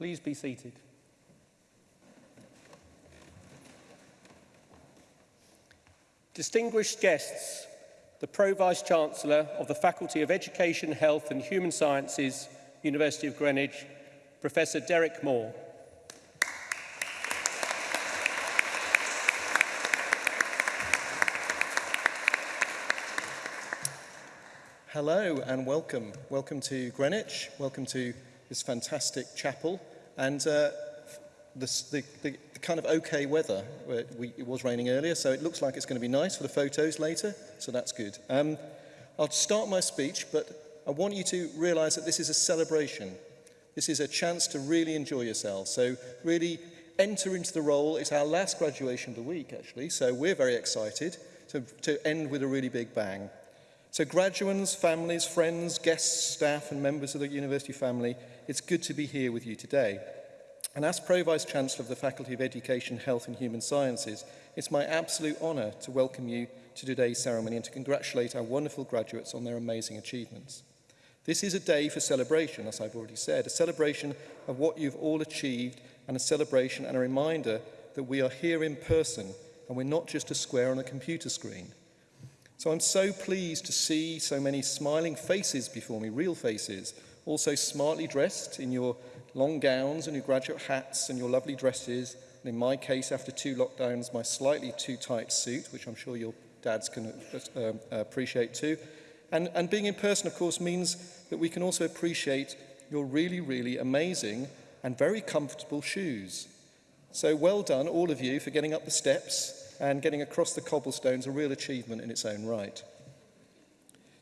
Please be seated. Distinguished guests, the Pro Vice Chancellor of the Faculty of Education, Health and Human Sciences, University of Greenwich, Professor Derek Moore. Hello and welcome. Welcome to Greenwich, welcome to this fantastic chapel And uh, the, the, the, kind of okay weather, we, it was raining earlier, so it looks like it's going to be nice for the photos later, so that's good. Um, I'll start my speech, but I want you to realize that this is a celebration. This is a chance to really enjoy yourself. So really enter into the role. It's our last graduation of the week, actually, so we're very excited to, to end with a really big bang. So graduates, families, friends, guests, staff and members of the university family, it's good to be here with you today. And as Pro-Vice Chancellor of the Faculty of Education, Health and Human Sciences, it's my absolute honour to welcome you to today's ceremony and to congratulate our wonderful graduates on their amazing achievements. This is a day for celebration, as I've already said, a celebration of what you've all achieved and a celebration and a reminder that we are here in person and we're not just a square on a computer screen. So I'm so pleased to see so many smiling faces before me, real faces, also smartly dressed in your long gowns and your graduate hats and your lovely dresses, and in my case, after two lockdowns, my slightly too tight suit, which I'm sure your dads can uh, appreciate too. And, and being in person, of course, means that we can also appreciate your really, really amazing and very comfortable shoes. So well done, all of you, for getting up the steps and getting across the cobblestones a real achievement in its own right.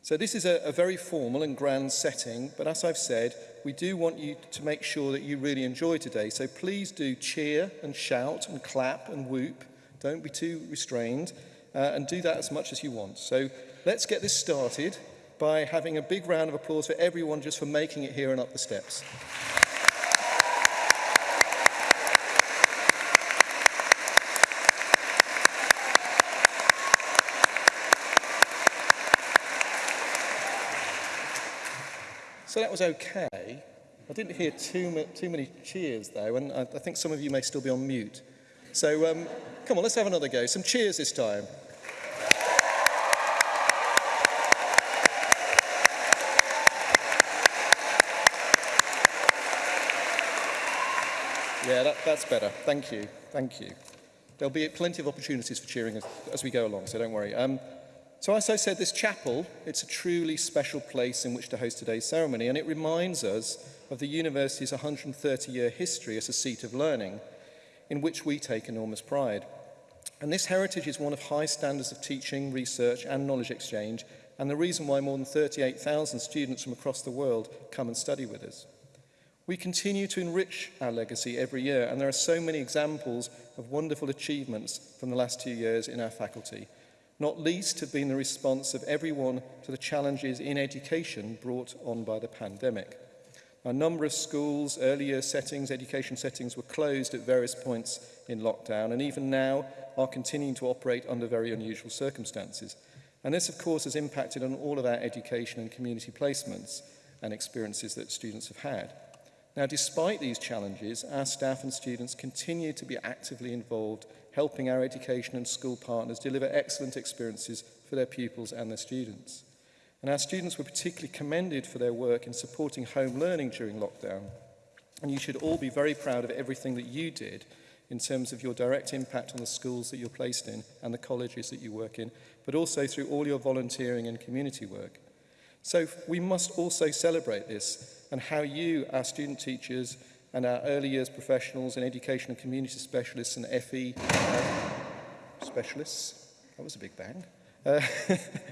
So this is a, a very formal and grand setting, but as I've said, we do want you to make sure that you really enjoy today. So please do cheer and shout and clap and whoop. Don't be too restrained uh, and do that as much as you want. So let's get this started by having a big round of applause for everyone just for making it here and up the steps. was okay. I didn't hear too, ma too many cheers, though, and I, I think some of you may still be on mute. So um, come on, let's have another go. Some cheers this time. Yeah, that, that's better. Thank you. Thank you. There'll be plenty of opportunities for cheering as, as we go along, so don't worry. Um, So as I said, this chapel, it's a truly special place in which to host today's ceremony, and it reminds us of the university's 130-year history as a seat of learning, in which we take enormous pride. And this heritage is one of high standards of teaching, research, and knowledge exchange, and the reason why more than 38,000 students from across the world come and study with us. We continue to enrich our legacy every year, and there are so many examples of wonderful achievements from the last two years in our faculty, not least have been the response of everyone to the challenges in education brought on by the pandemic. A number of schools, earlier settings, education settings were closed at various points in lockdown and even now are continuing to operate under very unusual circumstances. And this, of course, has impacted on all of our education and community placements and experiences that students have had. Now, despite these challenges, our staff and students continue to be actively involved helping our education and school partners deliver excellent experiences for their pupils and their students. And our students were particularly commended for their work in supporting home learning during lockdown. And you should all be very proud of everything that you did in terms of your direct impact on the schools that you're placed in and the colleges that you work in, but also through all your volunteering and community work. So we must also celebrate this and how you, our student teachers, and our early years professionals and education and community specialists and FE uh, specialists, that was a big bang, uh,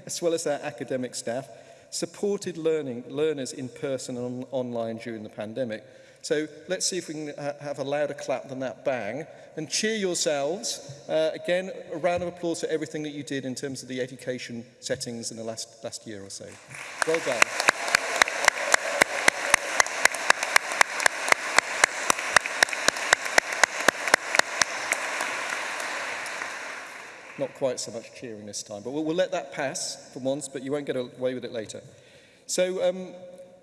as well as our academic staff, supported learning learners in person and on online during the pandemic. So let's see if we can ha have a louder clap than that bang and cheer yourselves. Uh, again, a round of applause for everything that you did in terms of the education settings in the last, last year or so. Well done. Not quite so much cheering this time, but we'll, we'll let that pass for once, but you won't get away with it later. So, um,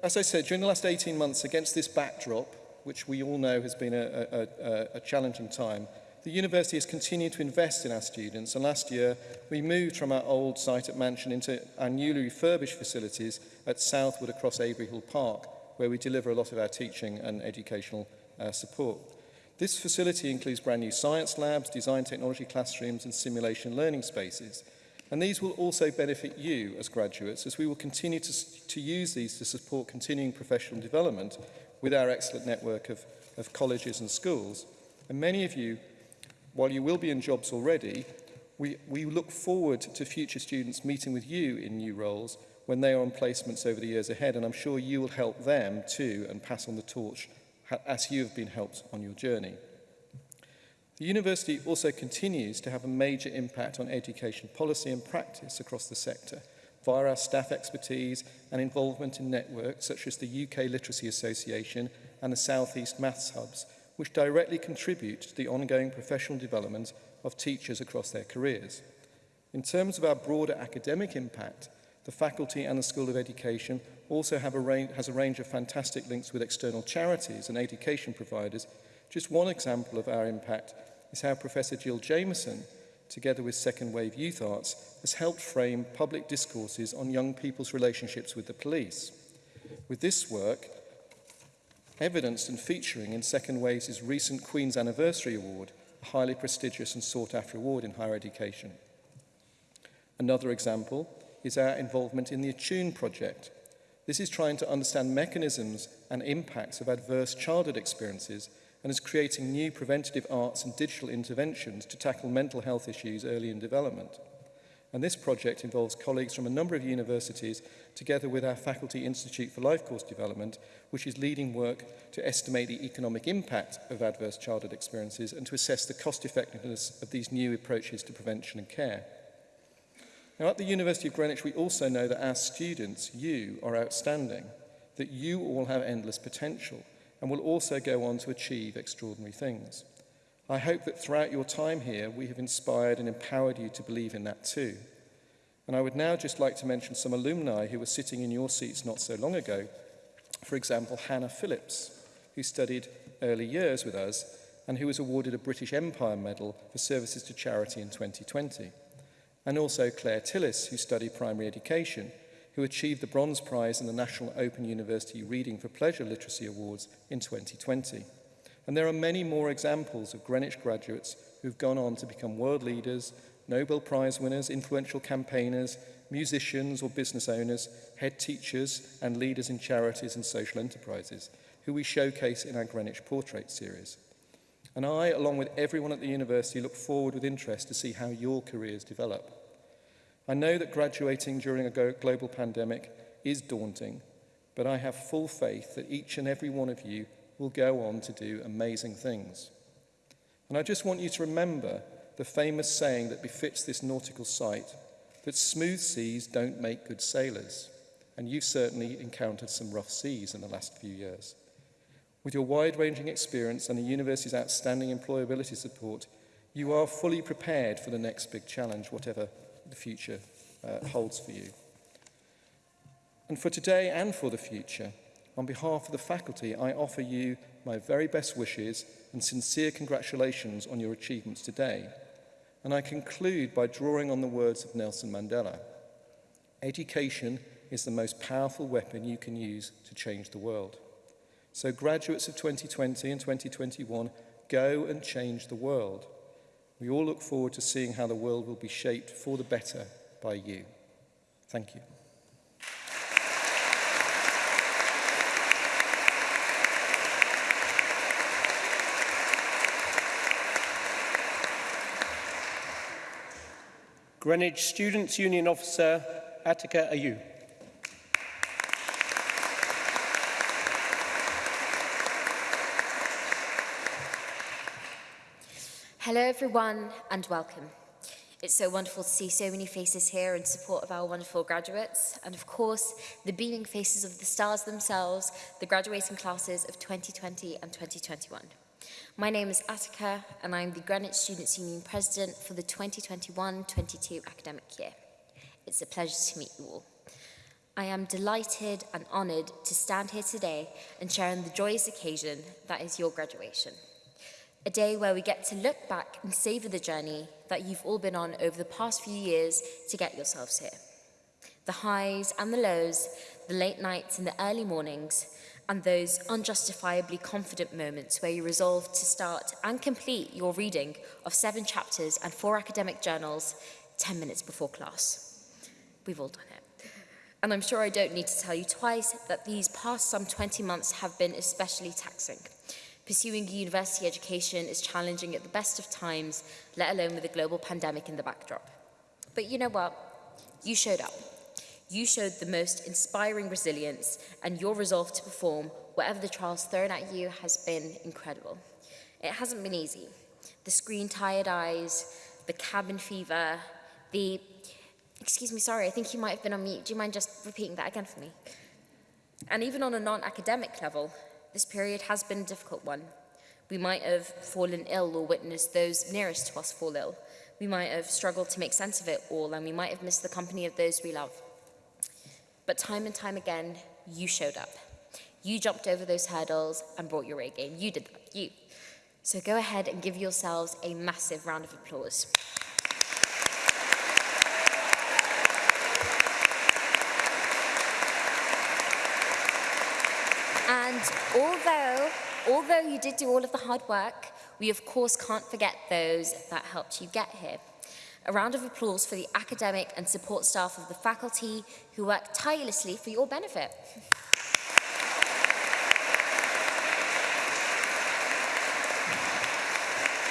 as I said, during the last 18 months, against this backdrop, which we all know has been a, a, a, a challenging time, the university has continued to invest in our students, and last year we moved from our old site at Mansion into our newly refurbished facilities at Southwood across Avery Hill Park, where we deliver a lot of our teaching and educational uh, support. This facility includes brand new science labs, design technology classrooms and simulation learning spaces. And these will also benefit you as graduates as we will continue to, to use these to support continuing professional development with our excellent network of, of colleges and schools. And many of you, while you will be in jobs already, we, we look forward to future students meeting with you in new roles when they are on placements over the years ahead and I'm sure you will help them too and pass on the torch as you have been helped on your journey. The university also continues to have a major impact on education policy and practice across the sector via our staff expertise and involvement in networks such as the UK Literacy Association and the South East Maths Hubs, which directly contribute to the ongoing professional development of teachers across their careers. In terms of our broader academic impact, the faculty and the School of Education also have a range, has a range of fantastic links with external charities and education providers. Just one example of our impact is how Professor Jill Jameson, together with Second Wave Youth Arts, has helped frame public discourses on young people's relationships with the police. With this work, evidenced and featuring in Second Wave's recent Queen's Anniversary Award, a highly prestigious and sought-after award in higher education. Another example is our involvement in the Attune project, This is trying to understand mechanisms and impacts of adverse childhood experiences and is creating new preventative arts and digital interventions to tackle mental health issues early in development. And this project involves colleagues from a number of universities together with our Faculty Institute for Life Course Development, which is leading work to estimate the economic impact of adverse childhood experiences and to assess the cost effectiveness of these new approaches to prevention and care. Now, at the University of Greenwich, we also know that our students, you are outstanding, that you all have endless potential and will also go on to achieve extraordinary things. I hope that throughout your time here, we have inspired and empowered you to believe in that too. And I would now just like to mention some alumni who were sitting in your seats not so long ago. For example, Hannah Phillips, who studied early years with us and who was awarded a British Empire Medal for services to charity in 2020. and also Claire Tillis, who studied primary education, who achieved the Bronze Prize in the National Open University Reading for Pleasure Literacy Awards in 2020. And there are many more examples of Greenwich graduates who've gone on to become world leaders, Nobel Prize winners, influential campaigners, musicians or business owners, head teachers and leaders in charities and social enterprises, who we showcase in our Greenwich Portrait series. And I, along with everyone at the university, look forward with interest to see how your careers develop. I know that graduating during a global pandemic is daunting, but I have full faith that each and every one of you will go on to do amazing things. And I just want you to remember the famous saying that befits this nautical site, that smooth seas don't make good sailors. And you've certainly encountered some rough seas in the last few years. With your wide-ranging experience and the university's outstanding employability support, you are fully prepared for the next big challenge, whatever the future uh, holds for you. And for today and for the future, on behalf of the faculty, I offer you my very best wishes and sincere congratulations on your achievements today. And I conclude by drawing on the words of Nelson Mandela. Education is the most powerful weapon you can use to change the world. So graduates of 2020 and 2021, go and change the world. We all look forward to seeing how the world will be shaped for the better by you. Thank you. Greenwich Students' Union Officer Attica Ayu. Hello everyone and welcome. It's so wonderful to see so many faces here in support of our wonderful graduates and of course the beaming faces of the stars themselves, the graduating classes of 2020 and 2021. My name is Attica and I'm the Greenwich Students Union President for the 2021-22 academic year. It's a pleasure to meet you all. I am delighted and honoured to stand here today and share in the joyous occasion that is your graduation a day where we get to look back and savour the journey that you've all been on over the past few years to get yourselves here. The highs and the lows, the late nights and the early mornings, and those unjustifiably confident moments where you resolve to start and complete your reading of seven chapters and four academic journals 10 minutes before class. We've all done it. And I'm sure I don't need to tell you twice that these past some 20 months have been especially taxing. Pursuing a university education is challenging at the best of times, let alone with a global pandemic in the backdrop. But you know what? You showed up. You showed the most inspiring resilience and your resolve to perform whatever the trials thrown at you has been incredible. It hasn't been easy. The screen tired eyes, the cabin fever, the... Excuse me, sorry, I think you might have been on mute. Do you mind just repeating that again for me? And even on a non-academic level, this period has been a difficult one. We might have fallen ill or witnessed those nearest to us fall ill. We might have struggled to make sense of it all and we might have missed the company of those we love. But time and time again, you showed up. You jumped over those hurdles and brought your A game. You did that, you. So go ahead and give yourselves a massive round of applause. although, although you did do all of the hard work, we of course can't forget those that helped you get here. A round of applause for the academic and support staff of the faculty who work tirelessly for your benefit.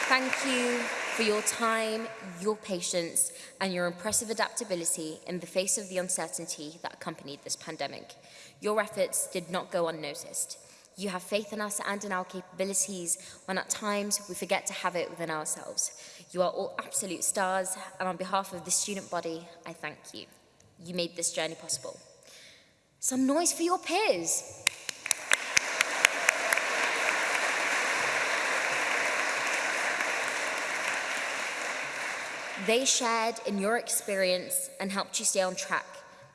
Thank you for your time, your patience, and your impressive adaptability in the face of the uncertainty that accompanied this pandemic. Your efforts did not go unnoticed. You have faith in us and in our capabilities when at times we forget to have it within ourselves. You are all absolute stars, and on behalf of the student body, I thank you. You made this journey possible. Some noise for your peers. They shared in your experience and helped you stay on track.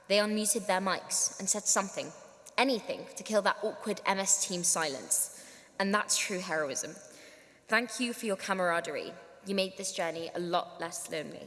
They unmuted their mics and said something anything to kill that awkward MS team silence. And that's true heroism. Thank you for your camaraderie. You made this journey a lot less lonely.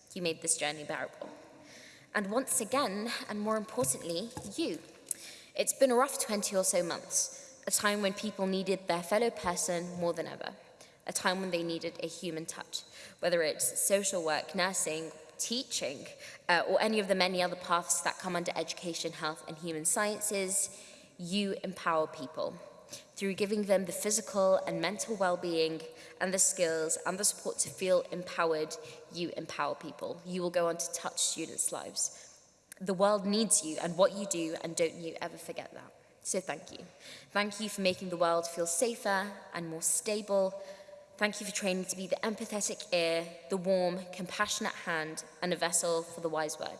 You made this journey bearable. And once again, and more importantly, you. It's been a rough 20 or so months, a time when people needed their fellow person more than ever, a time when they needed a human touch, whether it's social work, nursing, teaching uh, or any of the many other paths that come under education, health and human sciences, you empower people through giving them the physical and mental well-being and the skills and the support to feel empowered, you empower people. You will go on to touch students' lives. The world needs you and what you do and don't you ever forget that. So thank you. Thank you for making the world feel safer and more stable Thank you for training to be the empathetic ear, the warm, compassionate hand, and a vessel for the wise word.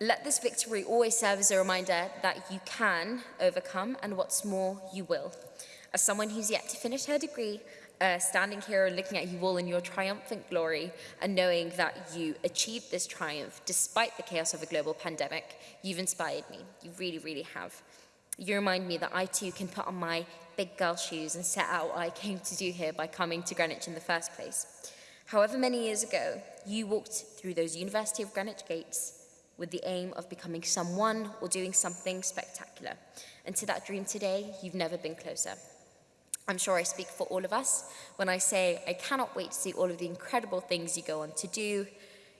Let this victory always serve as a reminder that you can overcome, and what's more, you will. As someone who's yet to finish her degree, uh, standing here and looking at you all in your triumphant glory and knowing that you achieved this triumph despite the chaos of a global pandemic, you've inspired me. You really, really have. You remind me that I too can put on my big girl shoes and set out what I came to do here by coming to Greenwich in the first place. However many years ago, you walked through those University of Greenwich gates with the aim of becoming someone or doing something spectacular. And to that dream today, you've never been closer. I'm sure I speak for all of us when I say I cannot wait to see all of the incredible things you go on to do.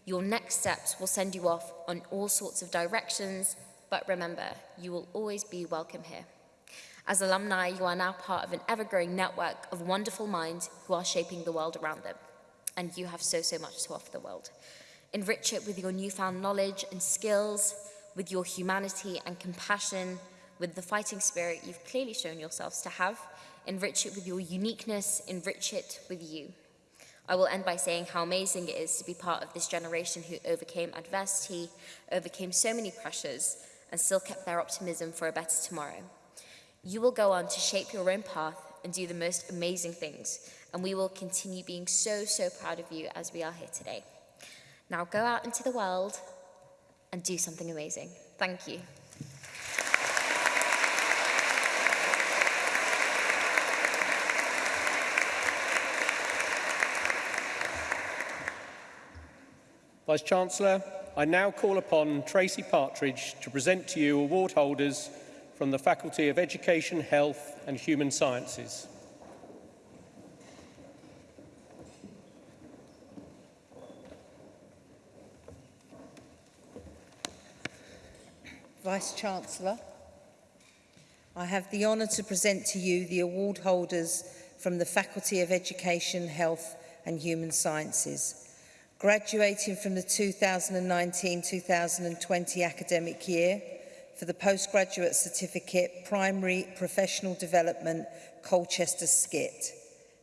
Your next steps will send you off on all sorts of directions, but remember, you will always be welcome here. As alumni, you are now part of an ever-growing network of wonderful minds who are shaping the world around them. and you have so, so much to offer the world. Enrich it with your newfound knowledge and skills, with your humanity and compassion, with the fighting spirit you've clearly shown yourselves to have. Enrich it with your uniqueness, enrich it with you. I will end by saying how amazing it is to be part of this generation who overcame adversity, overcame so many pressures, and still kept their optimism for a better tomorrow. You will go on to shape your own path and do the most amazing things. And we will continue being so, so proud of you as we are here today. Now go out into the world and do something amazing. Thank you. Vice Chancellor, I now call upon Tracy Partridge to present to you award holders from the Faculty of Education, Health and Human Sciences. Vice-Chancellor, I have the honour to present to you the award holders from the Faculty of Education, Health and Human Sciences. Graduating from the 2019-2020 academic year, for the Postgraduate Certificate Primary Professional Development Colchester Skit,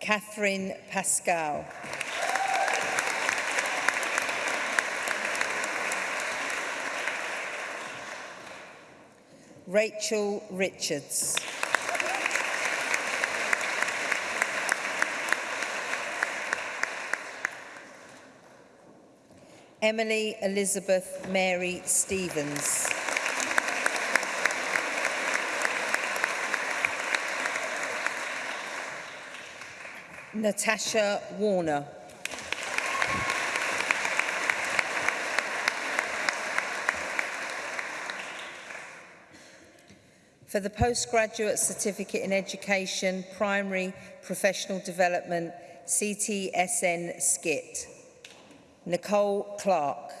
Catherine Pascal. Rachel Richards. Emily Elizabeth Mary Stevens. Natasha Warner. for the Postgraduate Certificate in Education Primary Professional Development CTSN skit. Nicole Clark.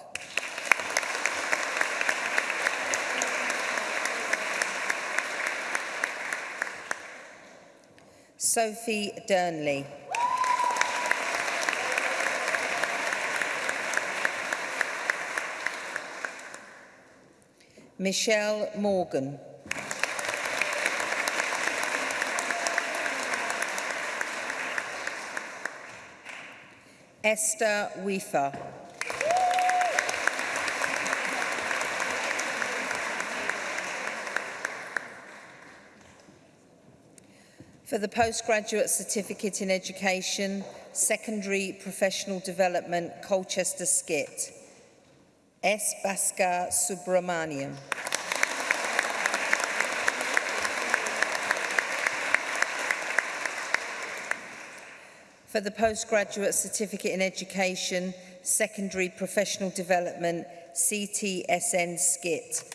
Sophie Durnley. Michelle Morgan. Esther Weaver. For the Postgraduate Certificate in Education, Secondary Professional Development, Colchester Skit. S. Bhaskar Subramaniam. for the Postgraduate Certificate in Education, Secondary Professional Development, CTSN skit.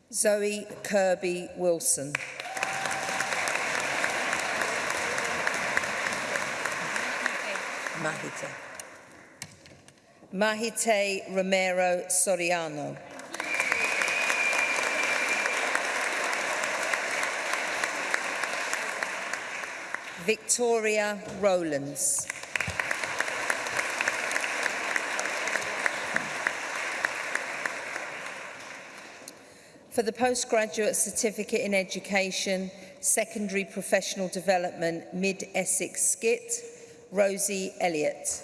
Zoe Kirby Wilson. Mahite. Mahite Romero Soriano. Victoria Rowlands. for the Postgraduate Certificate in Education, Secondary Professional Development, Mid-Essex Skit, Rosie Elliott.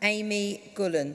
Amy Gullen.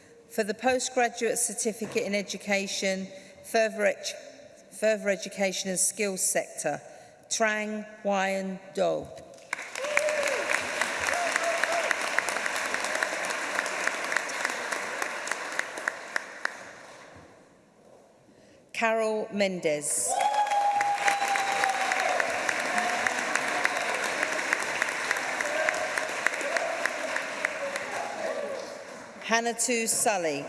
For the Postgraduate Certificate in Education, Further, edu further Education and Skills Sector, Trang Wyan Dole. Mendes. Hannah Tu Sully.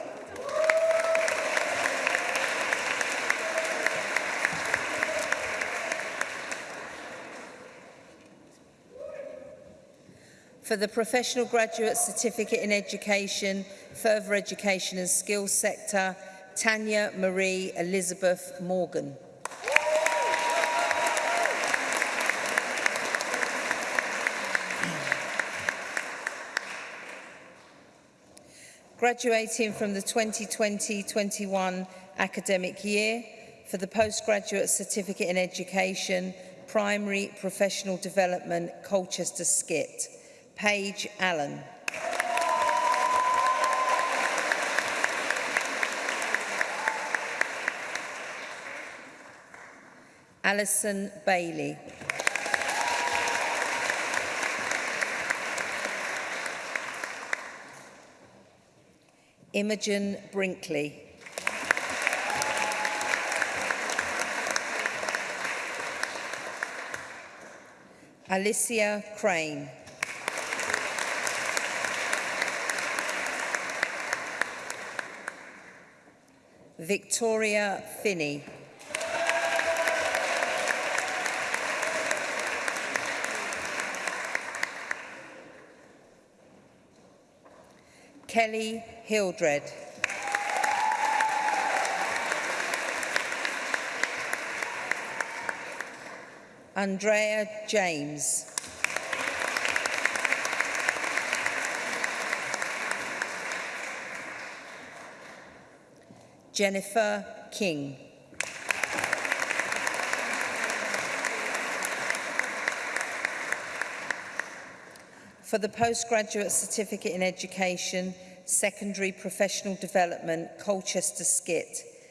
for the Professional Graduate Certificate in Education, Further Education and Skills Sector, Tanya Marie Elizabeth Morgan. Graduating from the 2020-21 academic year for the Postgraduate Certificate in Education, Primary Professional Development, Colchester Skit. Paige Allen. Alison Bailey. Imogen Brinkley. Alicia Crane. Victoria Finney. Kelly Hildred. Andrea James. Jennifer King. For the Postgraduate Certificate in Education, Secondary Professional Development, Colchester Skit,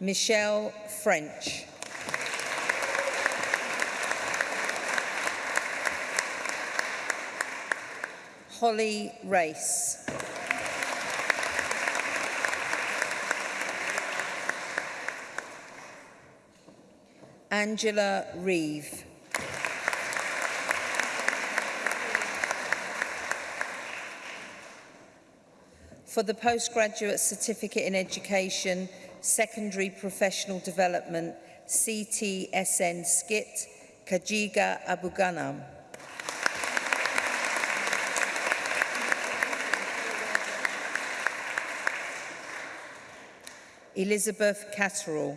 Michelle French. Holly Race. Angela Reeve. for the Postgraduate Certificate in Education, Secondary Professional Development, CTSN Skit, Kajiga Abuganam. Elizabeth Catterall.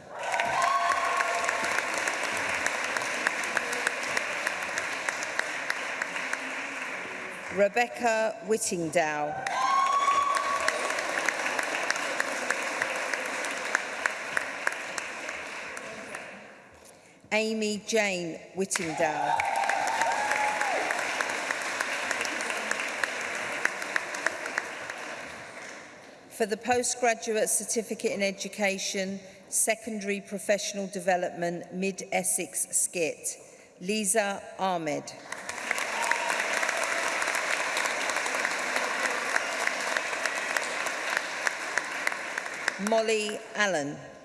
Rebecca Whittingdow. Amy Jane Whittingdow. For the Postgraduate Certificate in Education, Secondary Professional Development, Mid-Essex Skit, Lisa Ahmed. Molly Allen.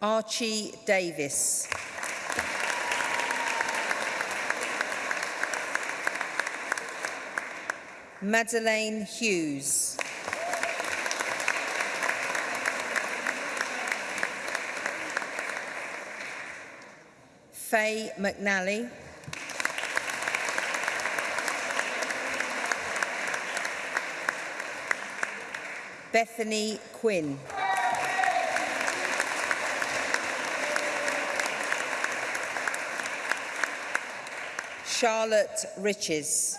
Archie Davis. Madeleine Hughes. Faye McNally. Bethany Quinn. Charlotte Riches.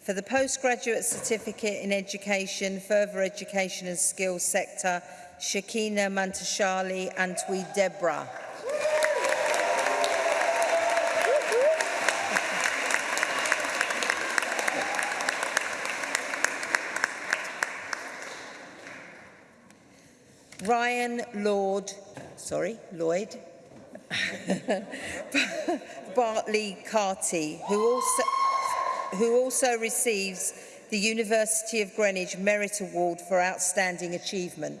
for the Postgraduate Certificate in Education, Further Education and Skills Sector, Shakina Mantashali and Twi Debra. Ryan Lord, sorry, Lloyd, Bartley Carty, who also... who also receives the University of Greenwich Merit Award for Outstanding Achievement.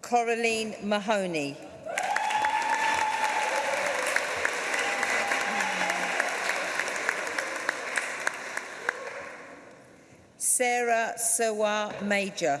Coraline Mahoney. Sarah Sawar Major.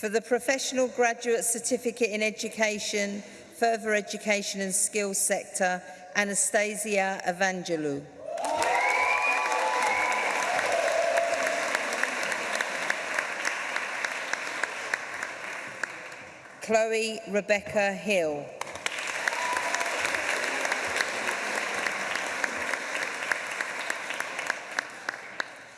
for the Professional Graduate Certificate in Education, Further Education and Skills Sector, Anastasia Evangelou. Chloe Rebecca Hill.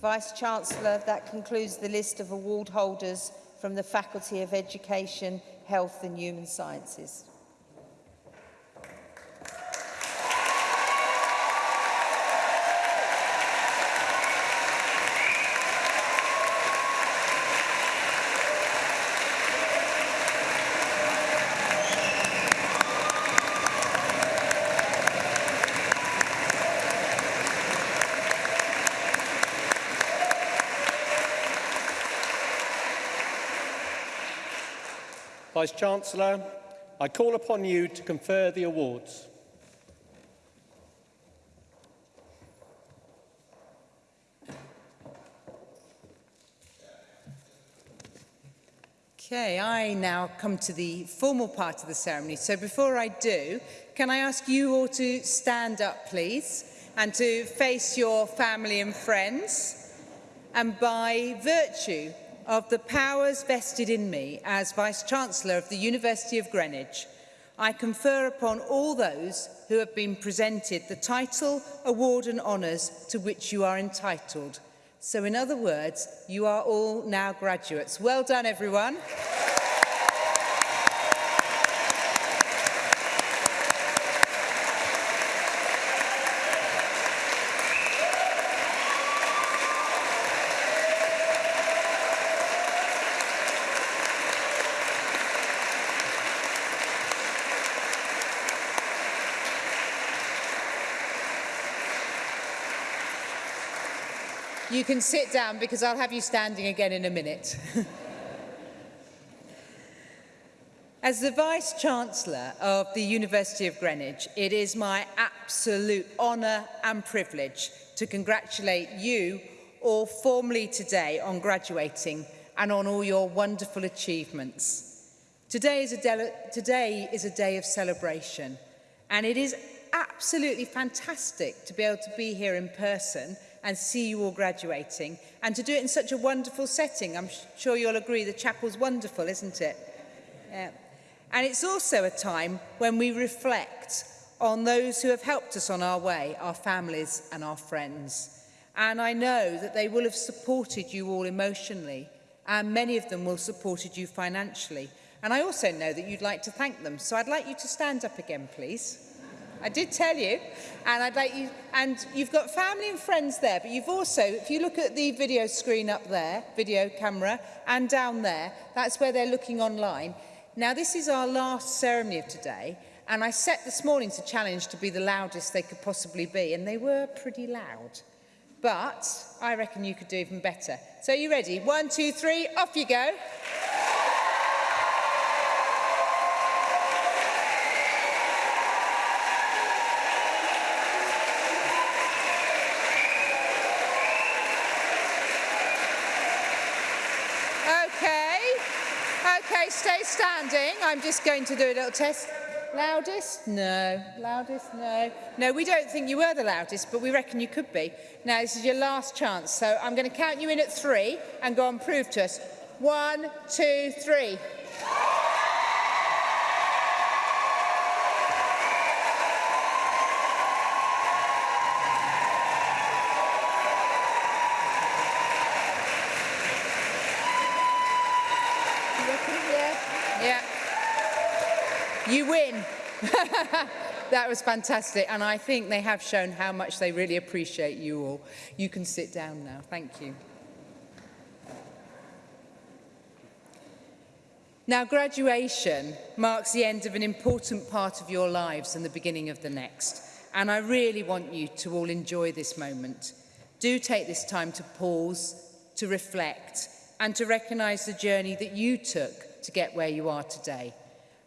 Vice-Chancellor, that concludes the list of award holders from the Faculty of Education, Health and Human Sciences. Vice-Chancellor, I call upon you to confer the awards. Okay, I now come to the formal part of the ceremony. So before I do, can I ask you all to stand up, please, and to face your family and friends? And by virtue of the powers vested in me as Vice-Chancellor of the University of Greenwich, I confer upon all those who have been presented the title, award and honours to which you are entitled. So in other words, you are all now graduates. Well done, everyone. You can sit down because I'll have you standing again in a minute. As the Vice-Chancellor of the University of Greenwich, it is my absolute honour and privilege to congratulate you all formally today on graduating and on all your wonderful achievements. Today is a, today is a day of celebration and it is absolutely fantastic to be able to be here in person and see you all graduating. And to do it in such a wonderful setting, I'm sure you'll agree the chapel's wonderful, isn't it? Yeah. And it's also a time when we reflect on those who have helped us on our way, our families and our friends. And I know that they will have supported you all emotionally, and many of them will have supported you financially. And I also know that you'd like to thank them. So I'd like you to stand up again, please. I did tell you. And I'd like you, and you've got family and friends there, but you've also, if you look at the video screen up there, video camera, and down there, that's where they're looking online. Now, this is our last ceremony of today, and I set this morning to challenge to be the loudest they could possibly be, and they were pretty loud. But I reckon you could do even better. So are you ready? One, two, three, off you go. Okay, stay standing. I'm just going to do a little test. Loudest? No. Loudest? No. No, we don't think you were the loudest, but we reckon you could be. Now, this is your last chance, so I'm going to count you in at three and go and prove to us. One, two, three. that was fantastic. And I think they have shown how much they really appreciate you all. You can sit down now. Thank you. Now, graduation marks the end of an important part of your lives and the beginning of the next. And I really want you to all enjoy this moment. Do take this time to pause, to reflect, and to recognise the journey that you took to get where you are today.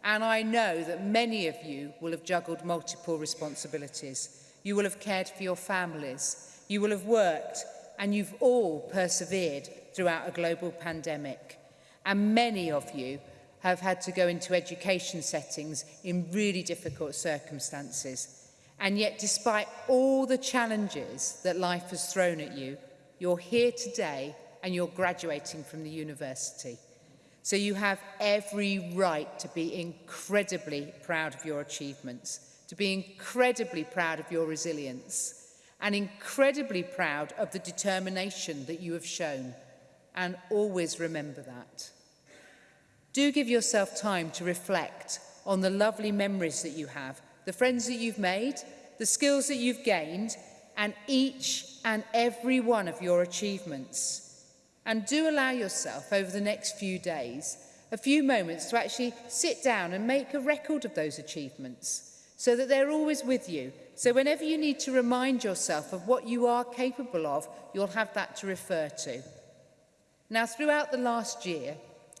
And I know that many of you will have juggled multiple responsibilities. You will have cared for your families. You will have worked and you've all persevered throughout a global pandemic. And many of you have had to go into education settings in really difficult circumstances. And yet, despite all the challenges that life has thrown at you, you're here today and you're graduating from the university. So you have every right to be incredibly proud of your achievements, to be incredibly proud of your resilience and incredibly proud of the determination that you have shown. And always remember that. Do give yourself time to reflect on the lovely memories that you have, the friends that you've made, the skills that you've gained, and each and every one of your achievements. And do allow yourself over the next few days a few moments to actually sit down and make a record of those achievements so that they're always with you. So whenever you need to remind yourself of what you are capable of, you'll have that to refer to. Now, throughout the last year,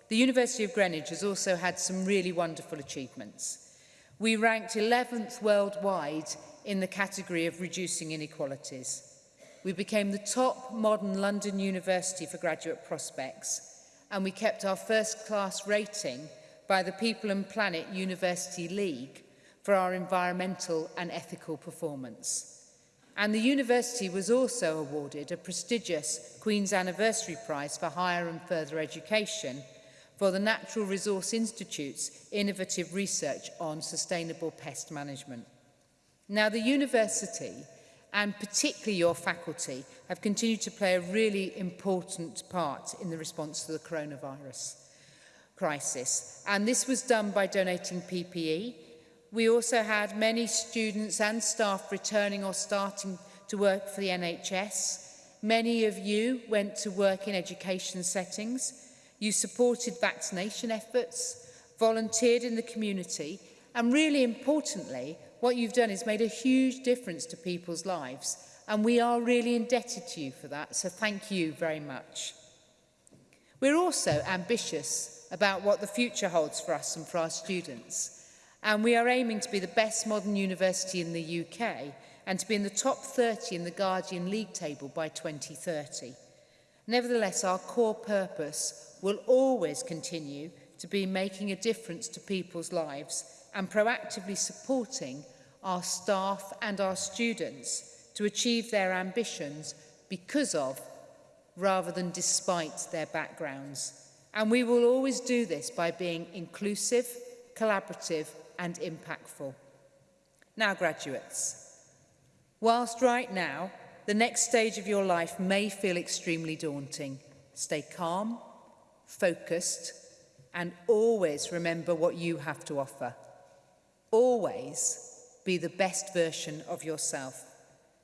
the University of Greenwich has also had some really wonderful achievements. We ranked 11th worldwide in the category of reducing inequalities. We became the top modern London university for graduate prospects and we kept our first class rating by the People and Planet University League for our environmental and ethical performance. And the university was also awarded a prestigious Queen's Anniversary Prize for Higher and Further Education for the Natural Resource Institute's innovative research on sustainable pest management. Now, the university and particularly your faculty have continued to play a really important part in the response to the coronavirus crisis. And this was done by donating PPE. We also had many students and staff returning or starting to work for the NHS. Many of you went to work in education settings. You supported vaccination efforts, volunteered in the community, and really importantly, What you've done is made a huge difference to people's lives and we are really indebted to you for that, so thank you very much. We're also ambitious about what the future holds for us and for our students, and we are aiming to be the best modern university in the UK and to be in the top 30 in the Guardian League table by 2030. Nevertheless, our core purpose will always continue to be making a difference to people's lives and proactively supporting our staff and our students to achieve their ambitions because of rather than despite their backgrounds. And we will always do this by being inclusive, collaborative and impactful. Now, graduates, whilst right now, the next stage of your life may feel extremely daunting, stay calm, focused, and always remember what you have to offer. Always be the best version of yourself.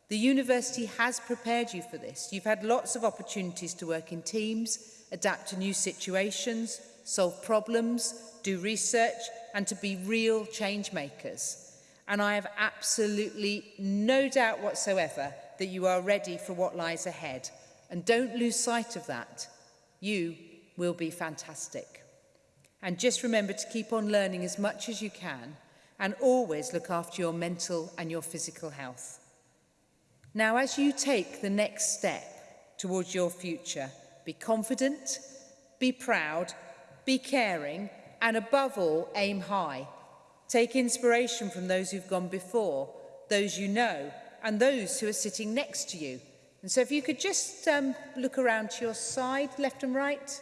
The university has prepared you for this. You've had lots of opportunities to work in teams, adapt to new situations, solve problems, do research and to be real change makers. And I have absolutely no doubt whatsoever that you are ready for what lies ahead. And don't lose sight of that. You will be fantastic. And just remember to keep on learning as much as you can and always look after your mental and your physical health. Now, as you take the next step towards your future, be confident, be proud, be caring, and above all, aim high. Take inspiration from those who've gone before, those you know, and those who are sitting next to you. And so if you could just um, look around to your side, left and right,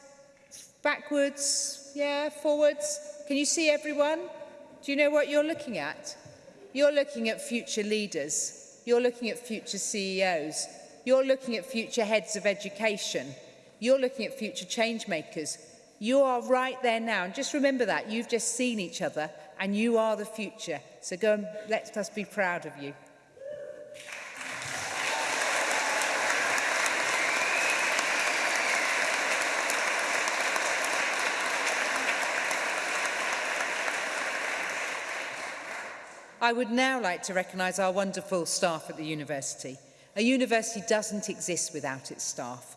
backwards, yeah, forwards. Can you see everyone? Do you know what you're looking at? You're looking at future leaders. You're looking at future CEOs. You're looking at future heads of education. You're looking at future change makers. You are right there now. And just remember that. You've just seen each other and you are the future. So go and let us be proud of you. I would now like to recognise our wonderful staff at the university. A university doesn't exist without its staff,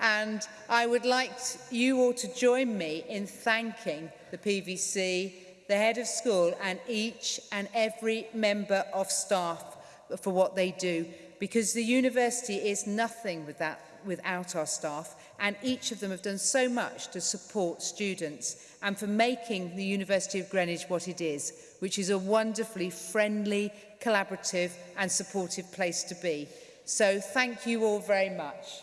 and I would like you all to join me in thanking the PVC, the head of school and each and every member of staff for what they do because the university is nothing with that, without our staff and each of them have done so much to support students and for making the University of Greenwich what it is, which is a wonderfully friendly, collaborative and supportive place to be. So thank you all very much.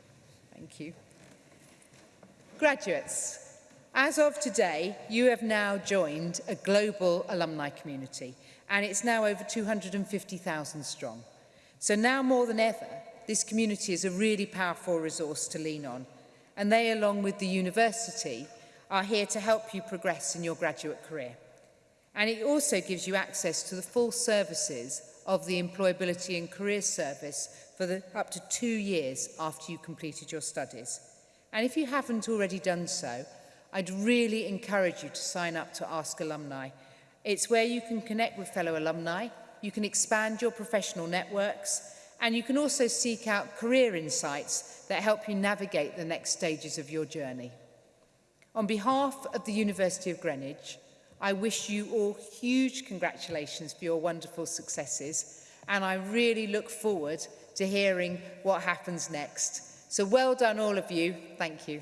Thank you. Graduates, As of today, you have now joined a global alumni community and it's now over 250,000 strong. So now more than ever, this community is a really powerful resource to lean on and they, along with the university, are here to help you progress in your graduate career. And it also gives you access to the full services of the Employability and Career Service for the, up to two years after you completed your studies. And if you haven't already done so, I'd really encourage you to sign up to Ask Alumni. It's where you can connect with fellow alumni, you can expand your professional networks, and you can also seek out career insights that help you navigate the next stages of your journey. On behalf of the University of Greenwich, I wish you all huge congratulations for your wonderful successes, and I really look forward to hearing what happens next. So well done all of you. Thank you.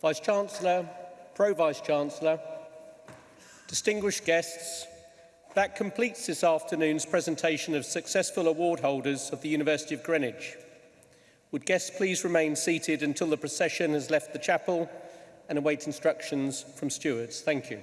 Vice-Chancellor, Pro-Vice-Chancellor, distinguished guests, that completes this afternoon's presentation of successful award holders of the University of Greenwich. Would guests please remain seated until the procession has left the chapel and await instructions from stewards. Thank you.